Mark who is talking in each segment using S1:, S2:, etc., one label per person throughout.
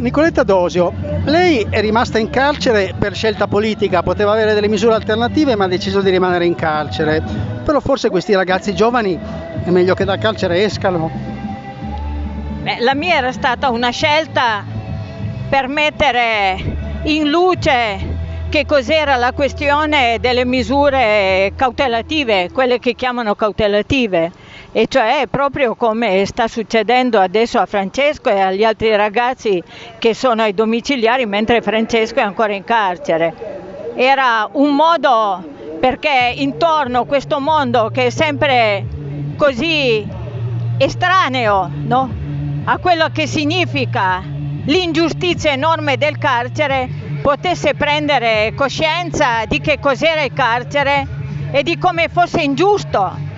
S1: Nicoletta Dosio, lei è rimasta in carcere per scelta politica, poteva avere delle misure alternative ma ha deciso di rimanere in carcere. Però forse questi ragazzi giovani è meglio che dal carcere escano.
S2: Beh, la mia era stata una scelta per mettere in luce che cos'era la questione delle misure cautelative, quelle che chiamano cautelative e cioè proprio come sta succedendo adesso a Francesco e agli altri ragazzi che sono ai domiciliari mentre Francesco è ancora in carcere. Era un modo perché intorno a questo mondo che è sempre così estraneo no? a quello che significa l'ingiustizia enorme del carcere potesse prendere coscienza di che cos'era il carcere e di come fosse ingiusto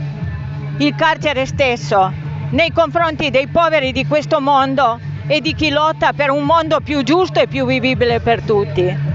S2: il carcere stesso nei confronti dei poveri di questo mondo e di chi lotta per un mondo più giusto e più vivibile per tutti.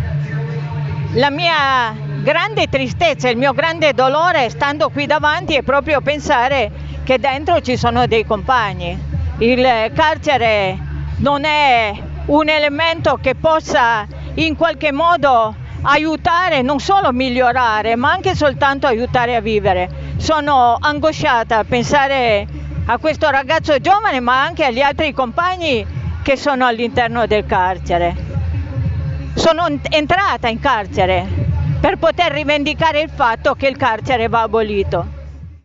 S2: La mia grande tristezza, il mio grande dolore stando qui davanti è proprio pensare che dentro ci sono dei compagni. Il carcere non è un elemento che possa in qualche modo aiutare, non solo migliorare, ma anche soltanto aiutare a vivere sono angosciata a pensare a questo ragazzo giovane ma anche agli altri compagni che sono all'interno del carcere. Sono entrata in carcere per poter rivendicare il fatto che il carcere va abolito.